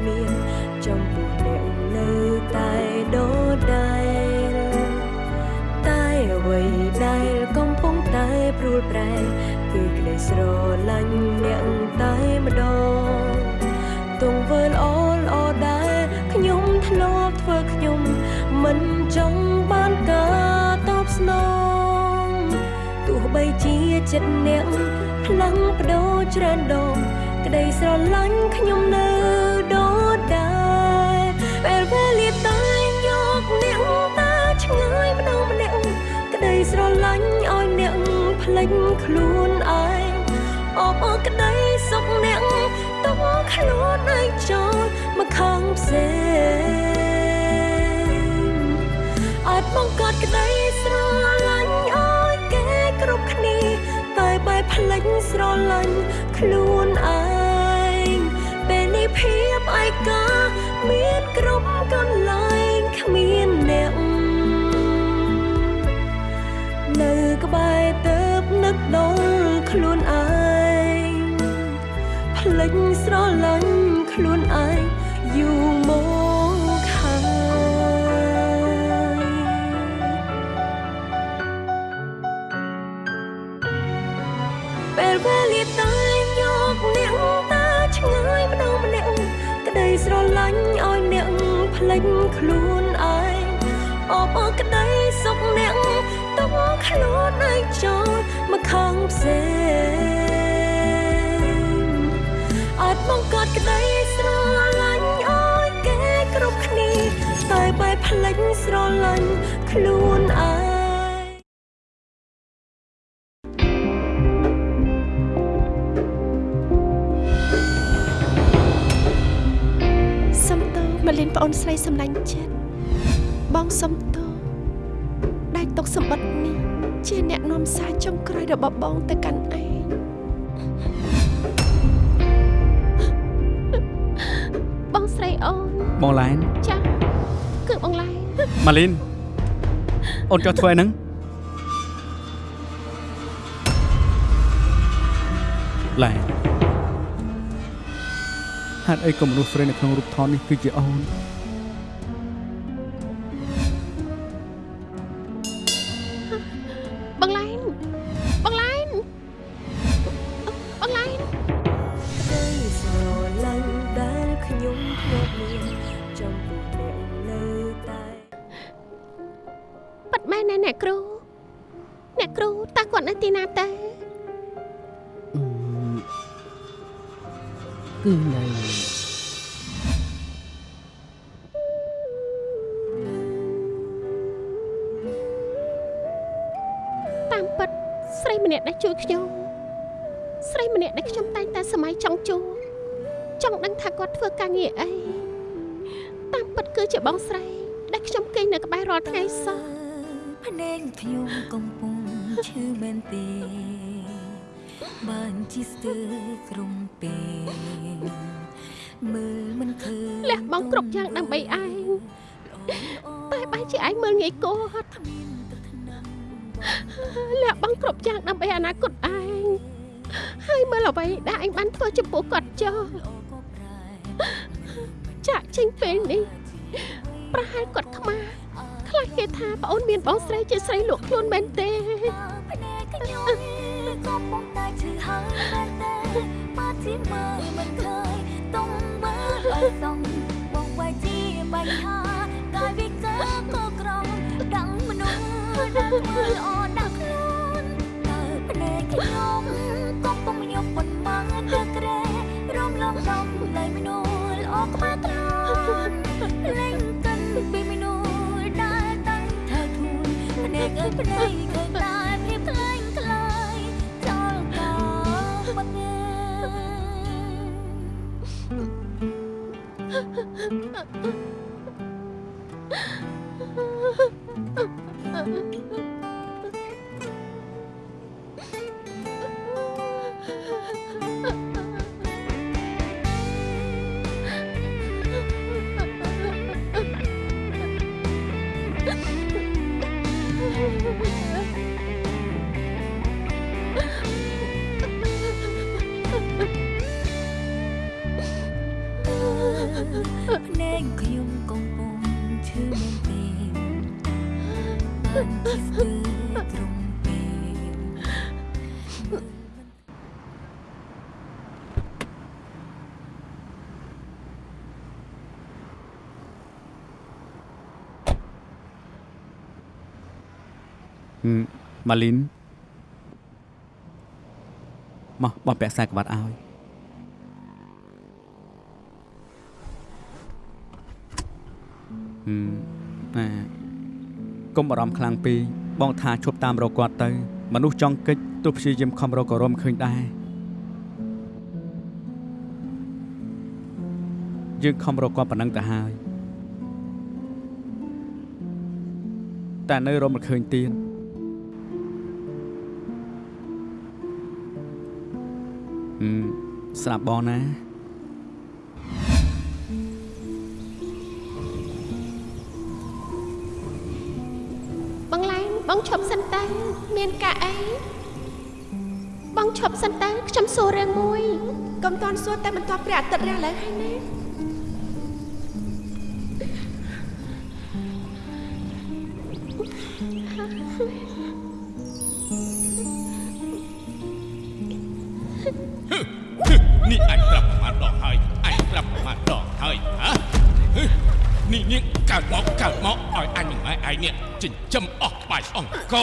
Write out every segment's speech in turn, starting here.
ធ្លាប់មានចំពោះអ្នកនៅតែដូចដែរតែអ្វីដែលកំពុងតែព្រួលប្រែគឺក្តីស្រឡាញ់អ្នកតែម្ដងទង្វើល្អល្អដែរខ្ញុំធ្លាប់ធ្វើខ្ញុំមិនចង់បានការតបស្នងទោះបីជាចិត្តអ្នកផ្លាំងបដូរច្រើនដងក្តីស្រឡាញ់ខ្ញុំនៅ លេចខ្លួនឯងអបអរក្តីសុខអ្នកទុកខ្លួនឯងចូលមកខាងផ្សេងអាចបង្កើតក្តីស្រឡាញ់ឲ្យគេគ្រប់គ្នាតែបែបភ្លេចស្រឡាញ់ខ្លួនឯងពេលនេះភាពឯកាមានគ្រប់កន្លែងគ្មានអ្នកនៅក្បែរទៅ នឹកដល់ខ្លួនឯងភ្លេចស្រឡាញ់ខ្លួនឯងយូរមកហើយពេលវេលាតែយកអ្នកតាឆ្ងាយម្ដងម្នាក់ក្តីស្រឡាញ់ឲ្យអ្នកភ្លេចខ្លួនឯងអបអរក្តីសុខអ្នកទុកខ្លួនឯងចូលមក ខាងផ្សេងអាចបង្កើតក្តីស្រឡាញ់ឲ្យគេគ្រប់គ្នាតែបែបភ្លេចស្រឡាញ់ខ្លួនឯងសុំទោមកលិនប្អូនស្រីសម្លាញ់ចិត្តបងសុំទោ ជាអ្នកនាំសារចុងក្រោយរបស់បងទៅកាន់ឯងបងស្រីអូនបងឡែនចាស់គឺបងឡៃម៉ាលីនអូនចុះធ្វើអីហ្នឹងឡែនហេតុអីក៏មនុស្សស្រីនៅក្នុងរូបថតនេះគឺជាអូន ខ្ញុំកំពុងឈឺមែនទេបានជីស្ទើរក្រុមពេមើលមិនឃើញលះបង់គ្រប់យ៉ាងដើម្បីឯងតែបែរជាឯងមើលងាយគាត់លះបង់គ្រប់យ៉ាងដើម្បីអនាគតឯងហើយមើលអ្វីដែលឯងបានធ្វើចំពោះគាត់ចុះចាក់ចេញពេលនេះប្រហែលគាត់ខ្មាស់ ខ្លះគេថាប្អូនមានបងស្រីជាស្រីលក់ខ្លួនមែនទេភ្នែកខ្ញុំកំពុងតែឈឺហើយមែនទេបើជាមើលមិនឃើញតុងមើលឲ្យសងបងវាយជាបញ្ហាកាយវិការក៏ក្រំដឹងមនុស្សដែលមើលល្អដាក់ខ្លួនតើភ្នែកខ្ញុំ ភ្នែកអើយភ្នែកឃើញតែភាពខ្លែងខ្លាយចោលកោមិនងើអ មម៉ាលីនមកបងពាក់ខ្សែក្បាត់ឲ្យហឹមណាកុំបារម្ភខ្លាំងពេកបងថាឈប់តាមរកគាត់ទៅ មនុស្សចង់កិច្ចទោះព្យាយាមខំរកក៏រមឃើញដែរយើងខំរកគាត់ប៉ុណ្ណឹងទៅហើយតែនៅរមមិនឃើញទៀត ស្រាប់បងណាបងឡែងបងឈប់សិនតើមានការអីបងឈប់សិនតើខ្ញុំសួររឿងមួយកុំតន់សួរតែបន្ទាប់ព្រះអាទិត្យរះឡើងហើយណា ចិញ្ចឹមអស់បាយអង្គ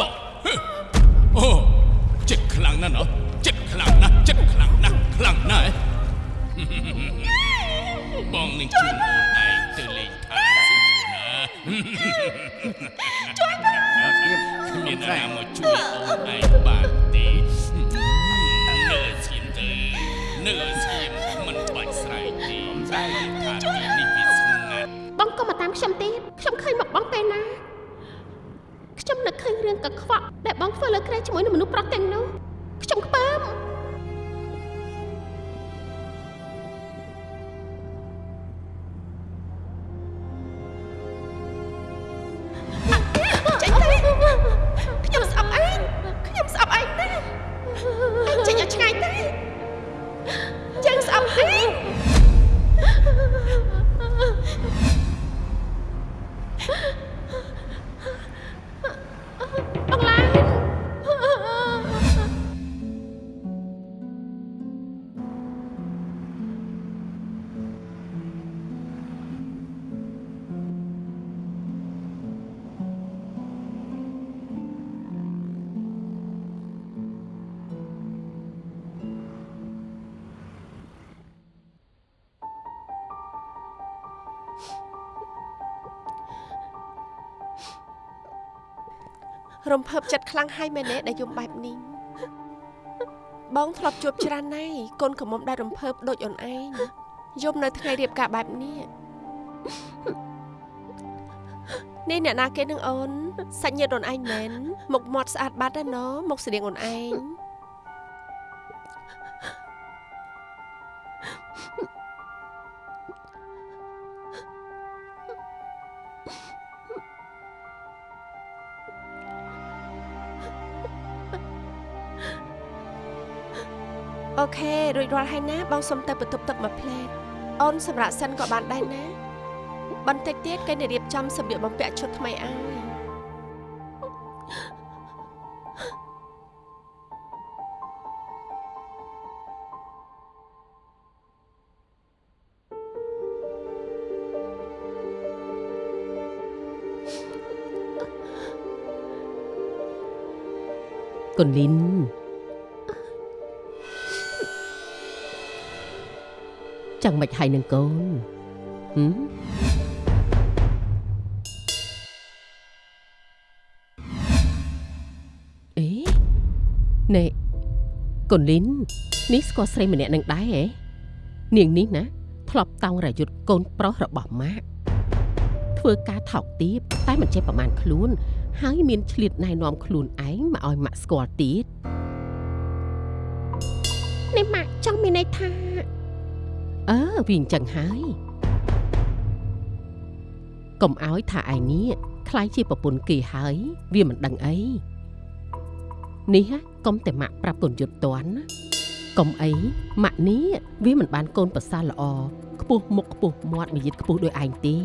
ខ្ញុំនឹកឃើញរឿងកខ្វក់ដែលបងធ្វើលើក្រែជាមួយនឹងមនុស្សប្រុសទាំងនោះខ្ញុំខ្ពើម រំភើបចិត្តខ្លាំងហើយមែនទេដែលយំបែបនេះបងធ្លាប់ជួបច្រើនណាស់កូនកំមុំដែលរំភើបដូចអូនឯងយំនៅថ្ងៃរៀបការបែបនេះនេះអ្នកណាគេនឹងអូនសាច់ញាតិអូនឯងមែនមុខមាត់ស្អាតបាត់ណាណមុខស្តៀងអូនឯង រួចរាល់ហើយណាបងសុំទៅបន្ទប់ទឹកមួយផ្លែតអូនសម្រាប់សិនក៏បានដែរណាបន្តិចទៀតគេនឹងរៀបចំសម្លៀកបំពាក់ឈុតថ្មីឲ្យកូនលីន ចាំមិនហើយនឹងកូនហឹមអេណែកូនលីននេះស្គាល់ស្រីម្នាក់នឹងដែរហ៎នាងនេះណាធ្លាប់តោងរយុទ្ធកូនប្រុសរបស់ម៉ាក់ធ្វើការថោកទាបតែមិនចេះប្រមាណខ្លួន ហើយមានឆ្លៀតណែនាំខ្លួនឯងមកឲ្យម៉ាក់ស្គាល់ទៀតនេះម៉ាក់ចង់មានន័យថា អើវាអញ្ចឹងហើយកុំឲ្យថាឯនេះខ្លាយជាប្រពន្ធគេហើយ វាមិនដឹងអីនេះហ่ะកុំតែម៉ាក់ប្រាប់កូនយុទ្ធតន់ណាកុំអីម៉ាក់នេះវាមិនបានកូនប្រសាល្អខ្ពស់មុខខ្ពស់មាត់មួយយិតខ្ពស់ដូចឯងទេ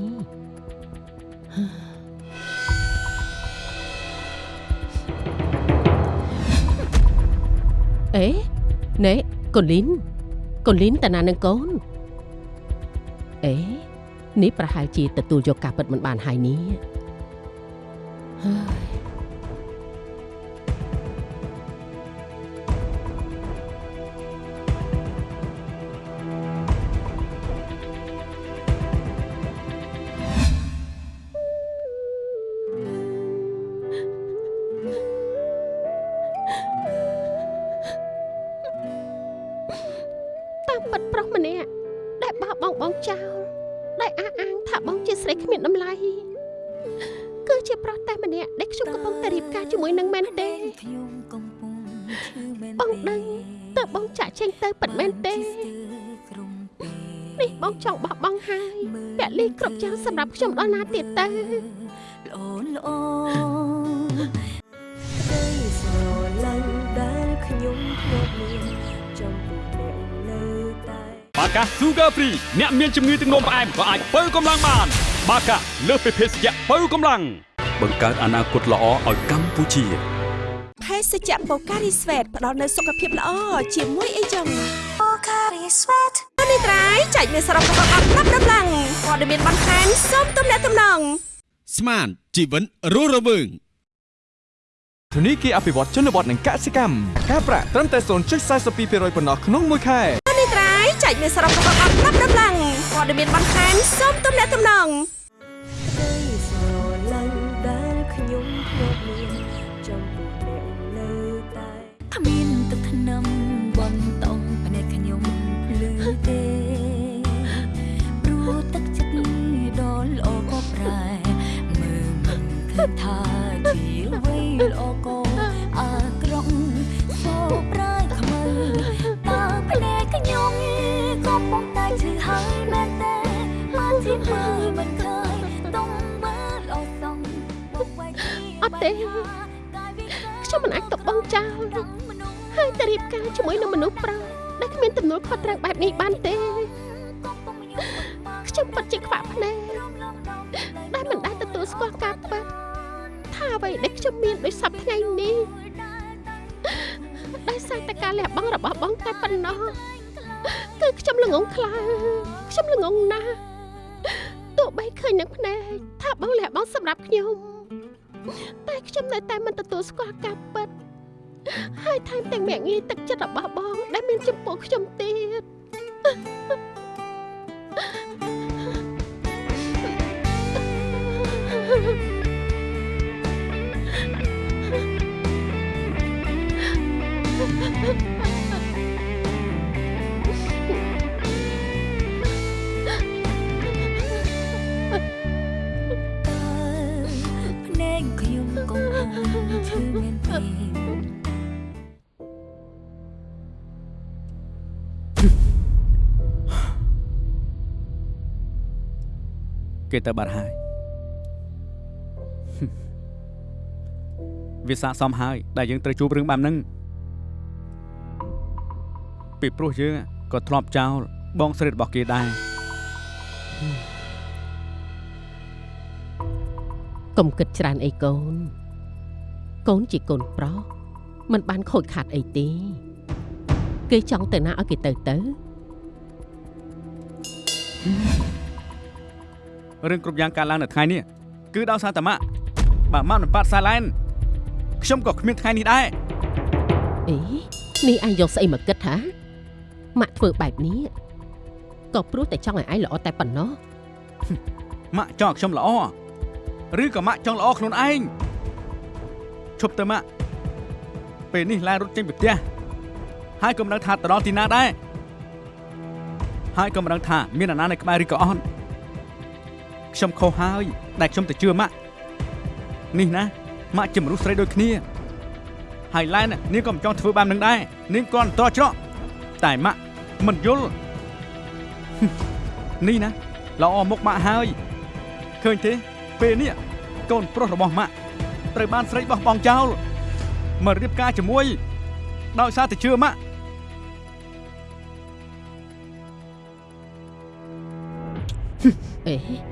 អេណែកូនលីនកូនលីនតាណានឹងកូន អេនេះប្រហែលជាទទួលយកការពិតមិនបានហើយនេះហើយ ដែលខ្ញុំកំពុងតែរៀបការជាមួយនឹងមែនទេខ្ញុំកំពុងឈឺមែនបងដឹងតើបងចាក់ចេញទៅពិតមែនទេក្រុមពេលនេះបងចង់បោះបង់ហើយពលីគ្រប់យ៉ាងសម្រាប់ខ្ញុំដល់ណាទៀតទៅល្អល្អក្តីស្រឡាញ់ដែលខ្ញុំធ្លាប់មានចំពោះអ្នកនៅតែបាកា Sugar Free អ្នកមានជំងឺទឹកនោមផ្អែមក៏អាចបើកម្លាំងបាន បាកាលើសពីភេសជ្ជៈបើកម្លាំង បង្កើតអនាគតល្អឲ្យកម្ពុជាភេសជ្ជៈបូការីស្វេតផ្ដល់នូវសុខភាពល្អជាមួយអីចឹងអូការីស្វេតនេះត្រៃចែកមានសរុបរបស់អត់ណាប់ដំឡើងព័ត៌មានបន្ថែមសូមទំនាក់ទំនងស្មានជីវិតរស់រវើងធនីគារអភិវឌ្ឍជនបទនិងកសិកម្មការប្រាក់ត្រឹមតែ0.42%ប៉ុណ្ណោះក្នុងមួយខែនេះត្រៃចែកមានសរុបរបស់អត់ណាប់ដំឡើងព័ត៌មានបន្ថែមសូមទំនាក់ទំនង គ្មានទឹកធ្នឹមបនតងភ្នែកខ្ញុំភ្លឺទេព្រោះទឹកចិត្តដ៏ល្អក៏ប្រែមើលមិនឃើញថាជាអ្វីល្អក៏អាក្រក់សោប្រែខ្មៅតើភ្នែកខ្ញុំក៏ប៉ុន្តែឈឺហើយមែនទេមកជាមើលមិនឃើញតង់មើលអស់សងអត់ទេខ្ញុំមិនអាចទុកបងចោល តែរៀបការជាមួយនឹងមនុស្សប្រុសដែលគ្មានទំនួលខុសត្រូវបែបនេះបានទេខ្ញុំពិតជាខ្វាក់ភ្នែកដែលមិនដែលទទួលស្គាល់ការពិតថាអ្វីដែលខ្ញុំមានដោយសពថ្ងៃនេះដោយសារតែការលះបង់របស់បងតែប៉ុណ្ណោះគឺខ្ញុំល្ងងខ្លាំងខ្ញុំល្ងងណាស់ទោះបីឃើញនឹងភ្នែកថាបងលះបង់សម្រាប់ខ្ញុំតែខ្ញុំនៅតែមិនទទួលស្គាល់ការពិត ហើយថែមទាំងមាក់ងាយទឹកចិត្តរបស់បង ដែលមានចំពោះខ្ញុំទៀតតើ គេទៅបាត់ហើយវាស័កសមហើយ ដែលយើងត្រូវជួបរឿងបែបហ្នឹងពីព្រោះយើងក៏ធ្លាប់ចោលបងស្រីរបស់គេដែរកុំគិតច្រើនអីកូន កូនជាកូនប្រុសមិនបានខូចខាតអីទេ គេចង់ទៅណាឲ្យគេទៅទៅ រឿងគ្រប់យ៉ាងកើតឡើងនៅថ្ងៃនេះគឺដោយសារតាម៉ាក់បើម៉ាក់មិនប៉ាត់សាឡែនខ្ញុំក៏គ្មានថ្ងៃនេះដែរអេនេះអញយកស្អីមកគិតថាម៉ាក់ធ្វើបែបនេះក៏ព្រោះតែចង់ឲ្យឯងល្អតែប៉ុណ្ណោះម៉ាក់ចង់ឲ្យខ្ញុំល្អឬក៏ម៉ាក់ចង់ល្អខ្លួនឯងឈប់ទៅម៉ាក់ពេលនេះឡានរត់ចេញពីផ្ទះហើយក៏មិនដឹងថាទៅដល់ទីណាដែរហើយក៏មិនដឹងថាមានអាណានៅក្បែរឬក៏អត់ ខ្ញុំខុសហើយ ដែលខ្ញុំទៅជឿម៉ាក់នេះណាម៉ាក់ជាមនុស្សស្រីដូចគ្នាហើយឡែននាងក៏មិនចង់ធ្វើបែបនឹងដែរនាងគ្រាន់តែតច្រកតែម៉ាក់មិនយល់នេះណាល្អមុខម៉ាក់ហើយឃើញទេពេលនេះកូនប្រុសរបស់ម៉ាក់ត្រូវបានស្រីបោះបង់ចោលមករៀបការជាមួយដោយសារតែជឿម៉ាក់អេ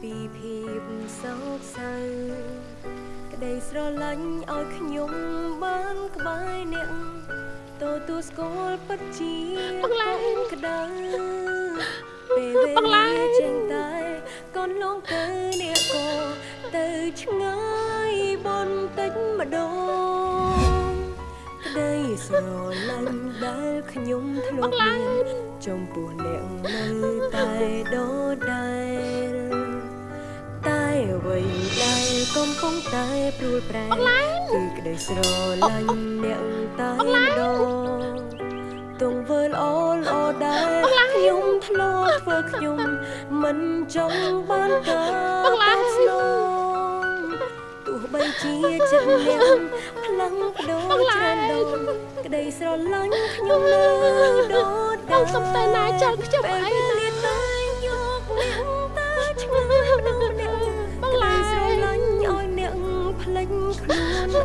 ពីភាពសោកសៅក្តីស្រឡាញ់ឲ្យខ្ញុំបានក្បែរអ្នកទទួលស្គាល់ពិតជាបងឡែនក្តៅពេលវេបងឡែលានចេញតែកូនលងទៅអ្នកក៏ទៅឆ្ងាយបន្តិចម្ដងក្តីស្រឡាញ់ដែលខ្ញុំធ្លាប់មានចំពោះអ្នកនៅតែដដែលតែអ្វីដែលកំពុងតែព្រួលប្រែគឺក្តីស្រឡាញ់អ្នកតែម្ដងទង្វើល្អល្អដែលខ្ញុំធ្លាប់ធ្វើខ្ញុំ មិនចង់បានការតបស្នងទោះបីជាចិត្តអ្នកខ្លាំងបដូរច្រើនដងក្តីស្រឡាញ់ខ្ញុំនៅដបដែលងសុំតែណាចោលខ្ញុំអី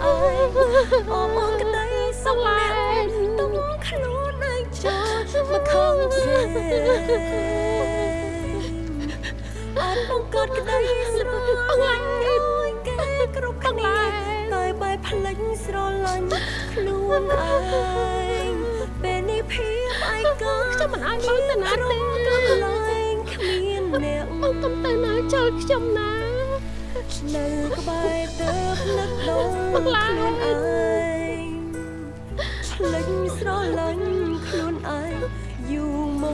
ខ្លួនឯងអមងក្តីសុខអ្នកទុំខ្លួនឯងចូលមកខំផ្សេងអត់បង្កើតក្តីស្រឡាញ់ឲ្យគេគ្រប់គ្នាតែបែបផ្លេចស្រឡាញ់ខ្លួនឯងពេលនេះភាពឯកាខ្ញុំមិនឲ្យបងទៅណាទេកន្លែងគ្មានអ្នកបងទុំតែណាចោលខ្ញុំណា នៅក្បែរទៅផ្លឹកដងបងឡាយខ្លួនឯងផ្លិចស្រឡាញ់ខ្លួនឯងយូរម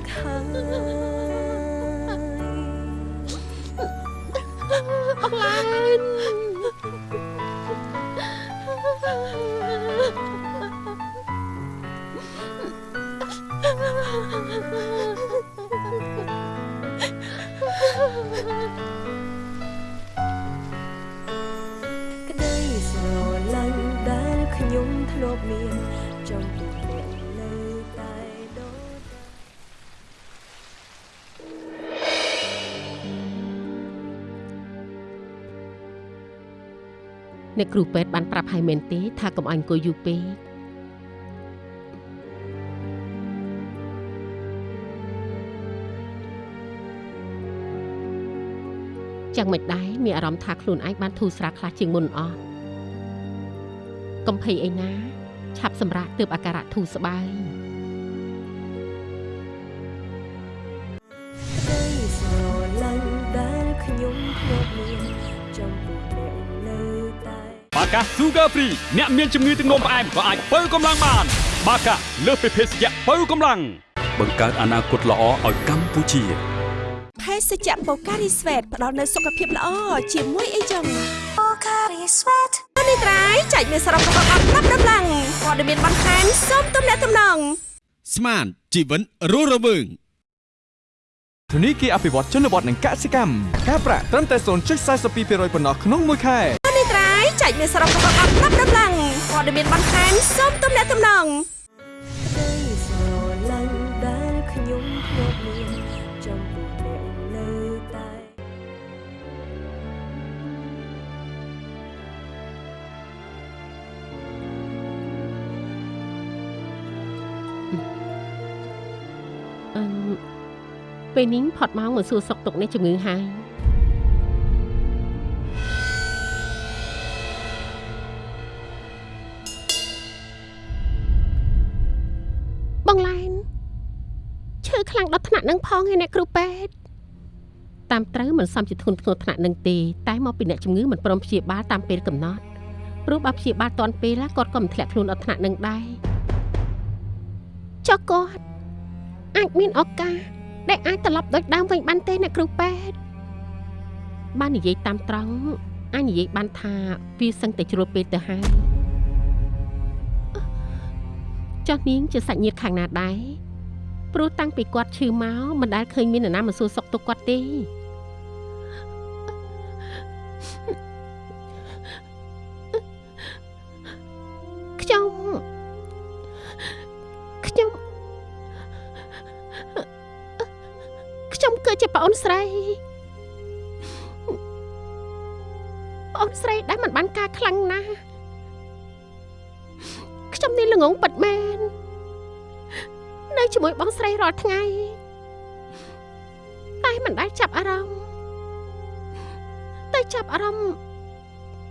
កហើយបងឡែនក្អ្នកគ្រូពេទ្យបានប្រាប់ឲ្យមែនទេ ថាកុំឲ្យអង្គុយយូរពេក chẳng មិនដែរមានអារម្មណ៍ថាខ្លួនឯងបានធូរស្រាលខ្លះជាងមុនអស់កំភៃអីណា ឆាប់សម្រាកទើបអាការៈធូរស្បើយក្តីស្រឡាញ់ដែលខ្ញុំធ្លាប់មានចំពោះអ្នកនៅតែបា កា Sugar Free អ្នកមានជំងឺទឹកនោមផ្អែមក៏អាចបើកម្លាំងបាន បាកាលើសពីភេសជ្ជៈបើកម្លាំងបង្កើតអនាគតល្អឲ្យកម្ពុជាភេសជ្ជៈបូការីស្វេតផ្ដល់នូវសុខភាពល្អជាមួយអីចឹងបូការីស្វេតនេះត្រៃចែកមានសរុបរបស់អត់ប្រាប់ដំឡើងព័ត៌មានបន្ថែមសូមទំនាក់ទំនងស្មានជីវិតរស់រវើងធនីគារអភិវឌ្ឍជនបទនិងកសិកម្មការប្រាក់ត្រឹមតែ0.42%ប៉ុណ្ណោះក្នុងមួយខែនេះត្រៃ ចែកមានសរុបរបស់អត់ប្រាប់ដំឡើងព័ត៌មានបន្ថែមសូមទំនាក់ទំនងក្តីស្រឡាញ់ដែលខ្ញុំធ្លាប់មានចំពោះអ្នកនៅតែអឺពេលនេះផត់មកមកសួរសុខទុក្ខនេះជំងឺហើយ លាំងដល់ថ្នាក់នឹងផងឯអ្នកគ្រូពេទ្យតាមត្រូវមិនសមជាធ្ងន់ធ្ងរថ្នាក់នឹងទេតែមកពីអ្នកជំងឺមិនព្រមព្យាបាលតាមពេលកំណត់ព្រោះបើព្យាបាលតាន់ពេលគាត់ក៏មិនធ្លាក់ខ្លួនដល់ថ្នាក់នឹងដែរចុះគាត់អាចមានឱកាសដែលអាចត្រឡប់ដូចដើមវិញបានទេអ្នកគ្រូពេទ្យបាននិយាយតាមត្រង់អញនិយាយបានថាវាសឹងតែជ្រុលពេលទៅហើយចុះនាងជាសាច់ញាតិខាងណាដែរ ព្រោះតាំងពីគាត់ឈឺមកមិនដែលឃើញមាននរណាមកសួរសុខទុក្ខគាត់ទេខ្ញុំខ្ញុំខ្ញុំគឺជាប្អូនស្រីប្អូនស្រីដែលមិនបានការខ្លាំងណាស់ខ្ញុំនេះល្ងងពិតមែន នៅជាមួយបងស្រីរាល់ថ្ងៃតែមិនដែលចាប់អារម្មណ៍តែចាប់អារម្មណ៍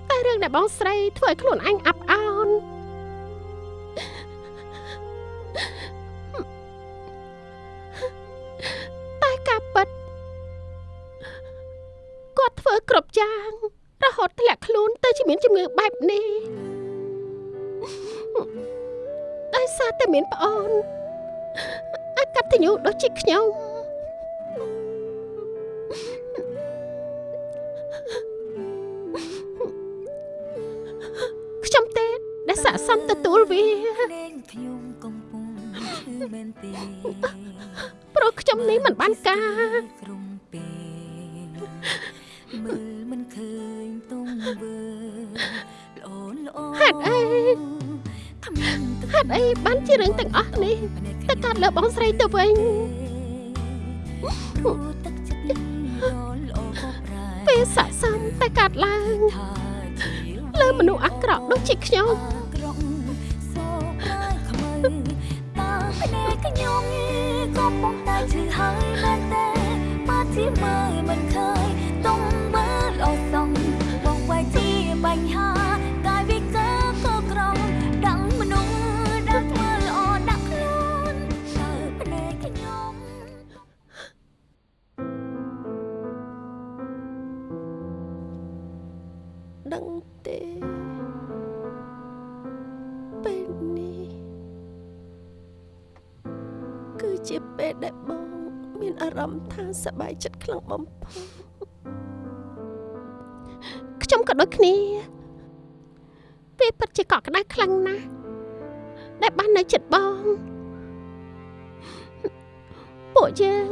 តែរឿងដែលបងស្រីធ្វើឲ្យខ្លួនអញអាប់អោនតែការពិតគាត់ធ្វើគ្រប់យ៉ាងរហូតធ្លាក់ខ្លួនទៅជាមានជំងឺបែបនេះដោយសារតែមានប្អូនអកត ញ្ញូដូចជាខ្ញុំខ្ញុំទេដែលស័កសមទទួលវាខ្ញុំកំពុងឈឺមែនទេព្រោះខ្ញុំនេះមិនបានការក្រុមពេលមើលមិនឃើញទង្វើល្អល្អហេតុអីគ្មានទឹកហេតុអីបានជារឿងទាំងអស់នេះទៅកាត់ លើបងស្រីទៅវិញព្រោះទឹកចិត្តលីល្អល្អក៏ប្រែពេលស័កសមតែកាត់ឡើងថាជាលើមនុស្សអាក្រក់ដូចជាខ្ញុំក្រុងសោកប្រាយខ្មៅតើភ្នែកខ្ញុំក៏ប៉ុន្តែឈឺហើយមែនទេបើជាមើលមិនឃើញ សប្បាយចិត្តខ្លាំងបំផុតខ្ញុំក៏ដូចគ្នាពេលពិតជាកក់ក្ដៅខ្លាំងណាស់ដែលបាននៅចិត្តបងពួកយើង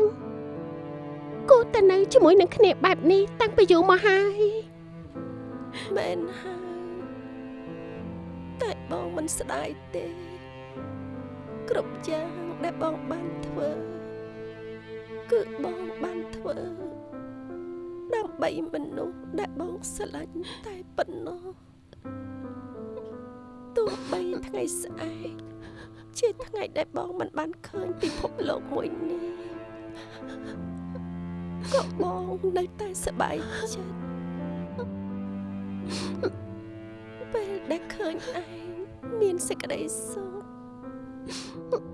គួរតែនៅជាមួយនឹងគ្នាបែបនេះតាំងពីយូរមកហើយមែនហើយតែបងមិនស្ដាយទេ គ្រប់យ៉ាងដែលបងបានធ្វើ គឺបងបានធ្វើដើម្បីមនុស្សដែលបងស្រឡាញ់តែប៉ុណ្ណោះទោះបីថ្ងៃស្អែកជាថ្ងៃដែលបងមិនបានឃើញពិភពលោកមួយនេះក៏បងនៅតែសប្បាយចិត្តពេលដែលឃើញឯងមានសេចក្តីសុខ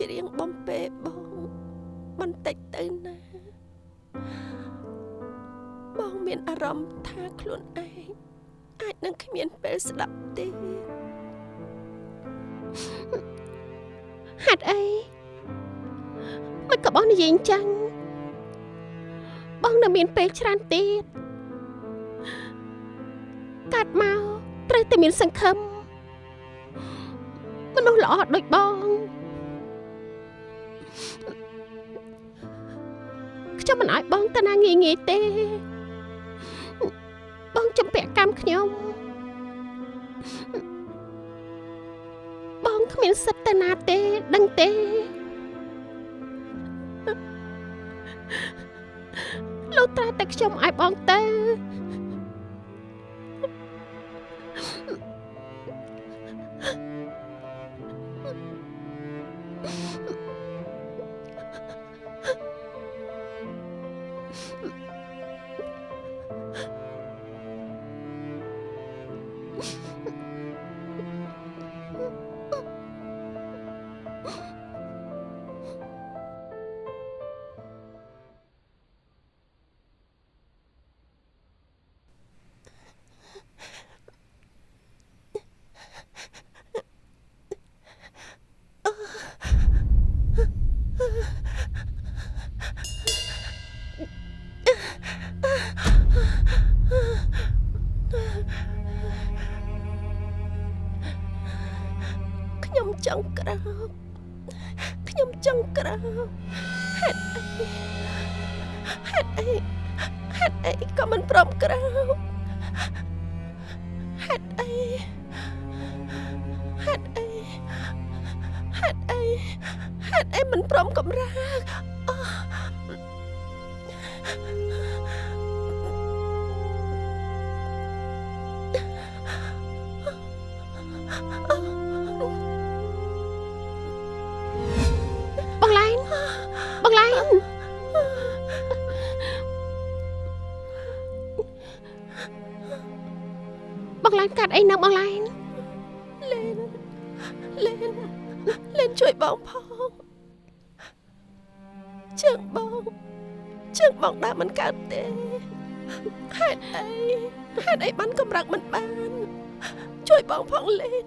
ច្រៀងបំពេបងបន្តិចទៅណាបងមានអារម្មណ៍ថាខ្លួនឯងអាចនឹងគ្មានពេលស្ដាប់ទេហេតុអីមិនក៏បងនិយាយអញ្ចឹងបងនៅមានពេលច្រើនទៀតកាត់មកត្រូវតែមានសង្ឃឹមមនុស្សល្អដូចបង មិនឲ្យបងទៅណាងាយងាយទេ បងចំពាក់កម្មខ្ញុំបងគ្មានសិទ្ធិទៅណាទេដឹងទេលុះត្រាតែខ្ញុំឲ្យបងទៅ បងឡែនកាត់អីនៅបងឡែនលេនលេនលេនជួយបងផងជើងបងជើងបងដើរមិនកើតទេហេតុអីហេតុអីបានកម្រើកមិនបាន ជួយបងផងលេន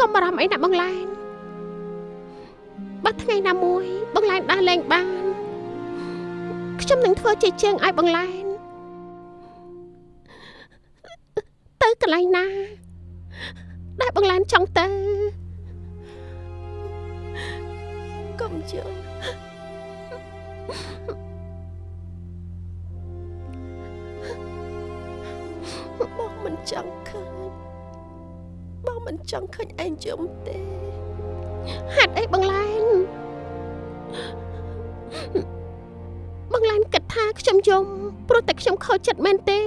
កុំបារម្ភអីណាបងឡែនបើថ្ងៃណាមួយបងឡែនដើរលេងបាន ខ្ញុំនឹងធ្វើជាជើងឲ្យបងឡែនទៅកន្លែងណា ដែលបងឡែនចង់ទៅកុំជើងបងមិនចង់ឃើញបងមិនចង់ឃើញឯងជុំទេហេតុអីបងឡែ យំព្រោះតែខ្ញុំខូចចិត្តមែនទេ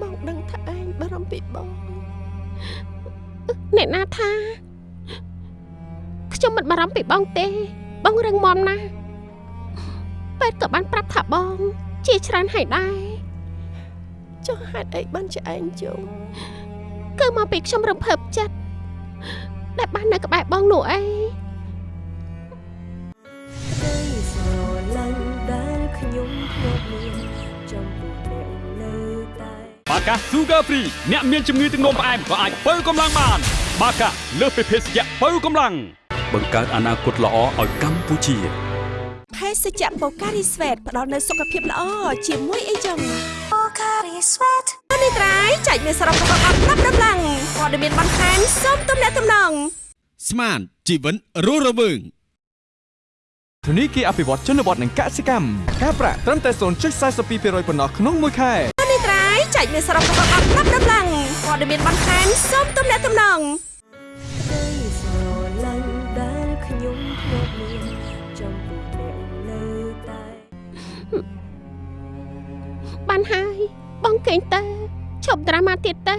បងដឹងថាឯងបារម្ភពីបងអ្នកណាថាខ្ញុំមិនបារម្ភពីបងទេ បងរឹងមាំណាស់ពេទ្យក៏បានប្រាប់ថាបង ជាច្រើនហើយដែរចុះហេតុអីបានជាឯងជុំគឺមកពីខ្ញុំរំភើបចិត្ត ដែលបាននៅក្បែរបងនោះអីក្តីស្រឡាញ់ដែលខ្ញុំធ្លាប់មានចំពោះអ្នកនៅតែបាកា Sugar Free អ្នកមានជំងឺទឹកនោមផ្អែមក៏អាចបើកម្លាំងបាន បាកាលើសពីភេសជ្ជៈបើកម្លាំងបង្កើតអនាគតល្អឲ្យកម្ពុជាភេសជ្ជៈបូការីស្វេតផ្ដល់នូវសុខភាពល្អជាមួយអីចឹងបូការីស្វេត នេះត្រៃចែកមានសរុបរបស់អត់ណាប់ដំឡើងព័ត៌មានបន្ថែមសូមទំនាក់ទំនងស្មានជីវិតរស់រវើងធនីគារអភិវឌ្ឍជនបទនិងកសិកម្មការប្រាក់ត្រឹមតែ0.42%ប៉ុណ្ណោះក្នុងមួយខែនេះត្រៃចែកមានសរុបរបស់អត់ណាប់ដំឡើងព័ត៌មានបន្ថែមសូមទំនាក់ទំនងក្តីស្រឡាញ់ដែលខ្ញុំធ្លាប់មានចំពោះអ្នកនៅតែបានហើយបងកេងទៅ ឈប់ដ្រាម៉ាទៀតទៅ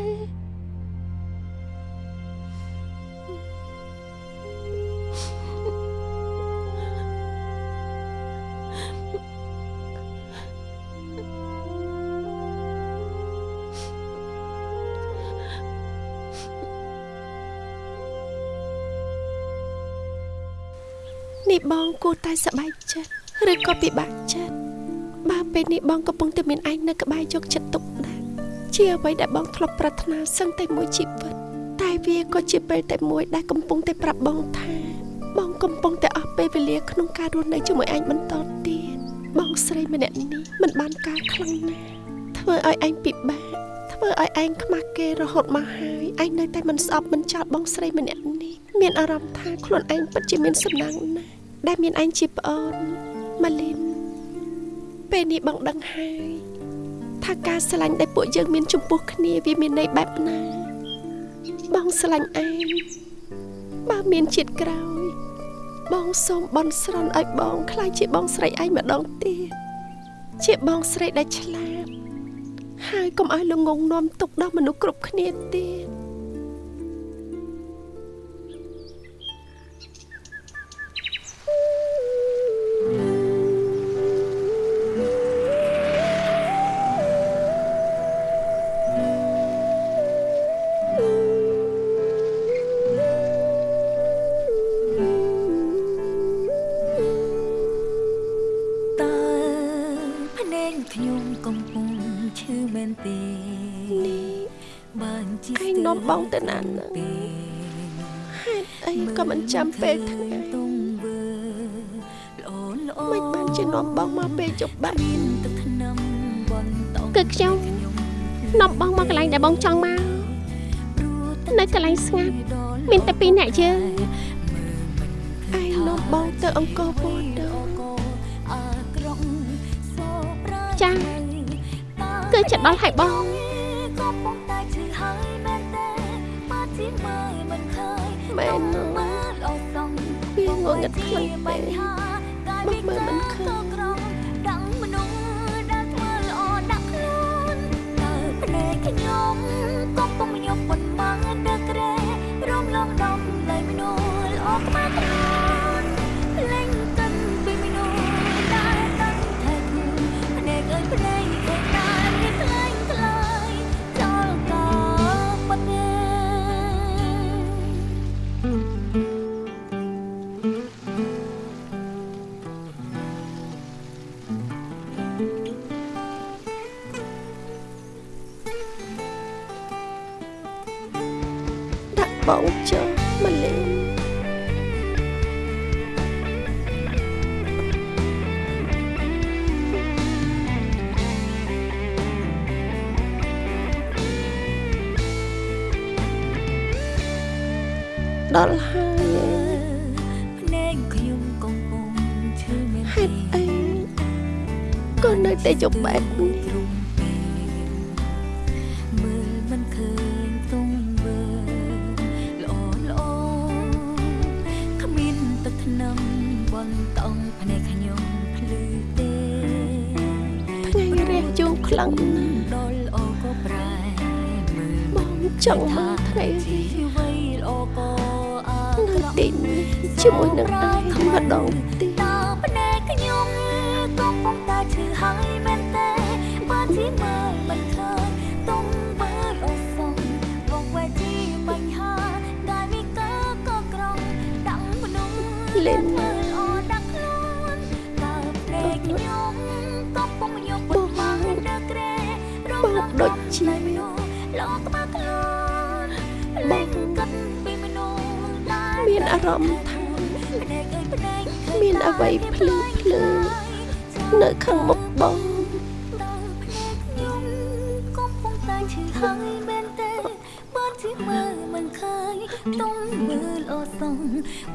នេះបងគួរតែសប្បាយចិត្តឬក៏ពិបាកចិត្តបើពេលនេះបងកំពុងតែមានឯងនៅក្បែរយកចិត្តទុកដាក់ ជាអ្វីដែលបងធ្លាប់ប្រាថ្នាសឹងតែមួយជីវិតតែវាក៏ជាពេលតែមួយដែលកំពុងតែប្រាប់បងថាបងកំពុងតែអស់ពេលវេលាក្នុងការរស់នៅជាមួយឯងបន្តទៀតបងស្រីម្នាក់នេះមិនបានការខ្លាំងណាស់ធ្វើឲ្យឯងពិបាកធ្វើឲ្យឯងខ្មាស់គេរហូតមកហើយឯងនៅតែមិនស្អប់មិនចោលបងស្រីម្នាក់នេះមានអារម្មណ៍ថាខ្លួនឯងពិតជាមានសំណាងណាស់ដែលមានឯងជាប្អូនម៉ាលីនពេលនេះបងដឹងហើយ ថាការស្រឡាញ់ដែលពួកយើងមានចំពោះគ្នាវាមានន័យបែបណា បងស្រឡាញ់ឯងបើមានជាតិក្រោយ បងសូមបន់ស្រន់ឲ្យបងខ្លាចជាបងស្រីឯងម្ដងទៀតជាបងស្រីដែលឆ្លាតហើយកុំឲ្យល្ងងនាំទុកដល់មនុស្សគ្រប់គ្នាទៀតតើ ចាំពេលថ្ងៃទងវើមិនបានជានាំបងមកពេលជប់បាក់មានទឹកថ្នាំបនតងគឺខ្ញុំនាំបងមកកន្លែងដែលបងចង់មកនៅកន្លែងស្ងាត់មានតែពីរអ្នកយើងឯងនាំបងទៅអង្គរវត្តទៅអាក្រងសោប្រាចាគឺចិត្តដល់ហើយបងក៏ប៉ុន្តែឈឺហើយមែនទេ ងងឹតខ្លាំងពេកមកមើលមិនឃើញក្រំដឹងមនុស្សដែលធ្វើល្អដាក់ខ្លួនតើភ្នែកខ្ញុំក៏ពុំញប់ប៉ុន្មានដឹករេរំលងដំលៃមនុស្សល្អខ្មាស់ ដាក់បងចុះមកលេងដល់ហើយភ្ខ្លាំងណាស់ដល់ល្អក៏ប្រែមើលបងចង់មកថ្ងៃរះជីវិតល្អក៏អានៅក្រក់ទីនេះជាមួយនឹងឯងម្ដងទៀតតើភ្នែកខ្ញុំកំពុងតែឈឺហើយមែនទេបើជាមើលមិនឃើញទុំមើលអសងវងវែជាបញ្ហាកាយវិការក៏ក្រងដាក់មនុស្សលេងមើល លងដូចជាមនុស្សលោកក្បាលខ្លួនលេងគិតពីមនុស្សដែលមានអារម្មណ៍ថាមានអ្វីភ្លឺភ្លើនៅខាងមុខបងខ្ញុំកំពុងតែឈឺហើយមែនទេបើជាមើលមិនឃើញទុំមើលអសង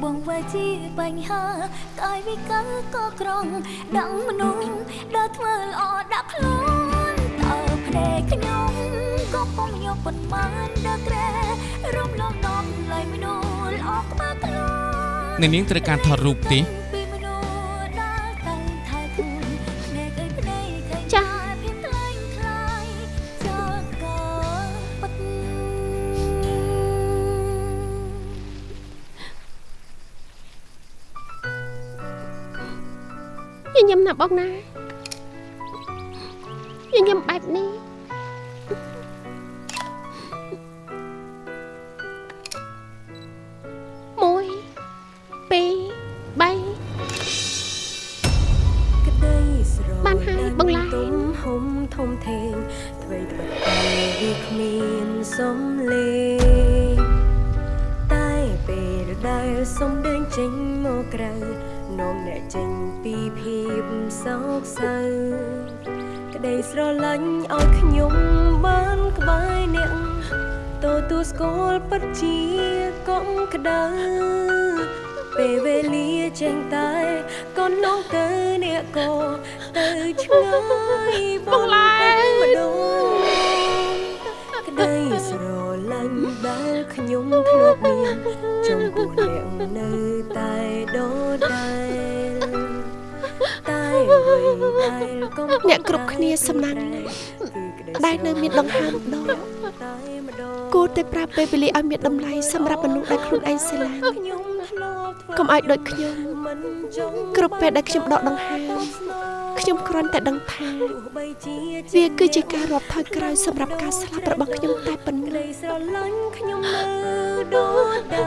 បងវាយជាបញ្ហាកាយវិការក៏ក្រងដឹងមនុស្សដែលធ្វើល្អដាក់ខ្លួន ពុងយកប៉ុន្មានដល់ក្រែរំលងដំឡៃមនុស្សល្អក្បាលខ្លួនអ្នកនាងត្រូវការថតរូបទេពីមនុស្សដែលតាំងថែខ្លួនភ្នែកអើយភ្នែកឃើញចា៎តែភាពខ្លាំងខ្លាយចោលក៏ពិតញញឹមណាស់បងណា ឆ្ងាយបងឡាយម្ដងក្តីស្រឡាញ់ដែលខ្ញុំធ្លាប់មានចំពោះអ្នកនៅតែដដែលតែអ្វីដែលកំពុងអ្នកគ្រប់គ្នាសំណាញ់ណាស់ដែលនៅមានដង្ហើមម្ដងតែម្ដងគួរតែប្រាប់ពេលវេលាឲ្យមានតម្លៃសម្រាប់មនុស្សដែលខ្លួនឯងស្រឡាញ់ខ្ញុំធ្លាប់ធ្វើកុំឲ្យដូចខ្ញុំមិនចង់គ្រប់ពេលដែលខ្ញុំដកដង្ហើម ខ្ញុំគ្រាន់តែដឹងថាទោះបីជាវាគឺជាការរាប់ថយក្រោយសម្រាប់ការស្លាប់របស់ខ្ញុំតែប៉ុណ្ណោះក្តីស្រឡាញ់ខ្ញុំនៅដូចដែ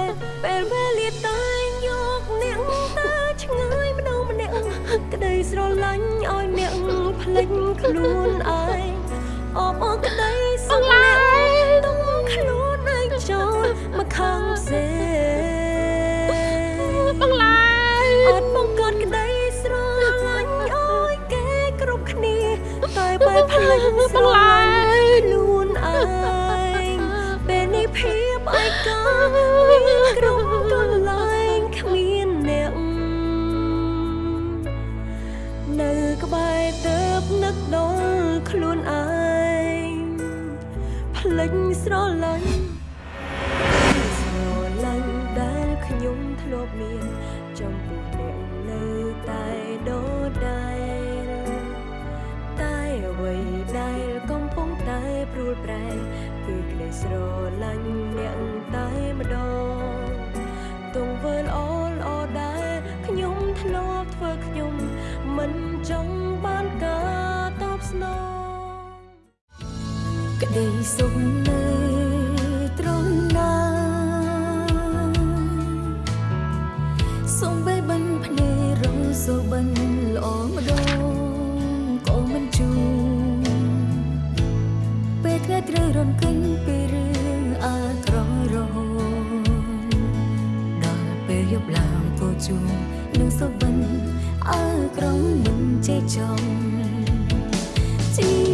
រពេលវេលាតែយកអ្នកទៅឆ្ងាយម្ដងម្នាក់ក្តីស្រឡាញ់ឲ្យអ្នកភ្លេចខ្លួនឯងអបអរក្តីសង្លាទុំខ្លួនឯងចូលមកខាងផ្សេង ស្រឡាញ់ខ្លួនឯងពេលនេះភាពឯកាមានគ្រប់កន្លែងគ្មានអ្នកនៅក្បែរទៅនឹកដល់ខ្លួនឯងភ្លេចស្រឡាញ់ស្រឡាញ់ដែលខ្ញុំធ្លាប់មាន ស្រឡាញ់អ្នកតែម្ដងទង្វើល្អល្អដែលខ្ញុំធ្លាប់ធ្វើខ្ញុំមិនចង់បានការតបស្នងក្តីសុខ សូបិនអាក្រក់មិនចេះចង់ជីវិត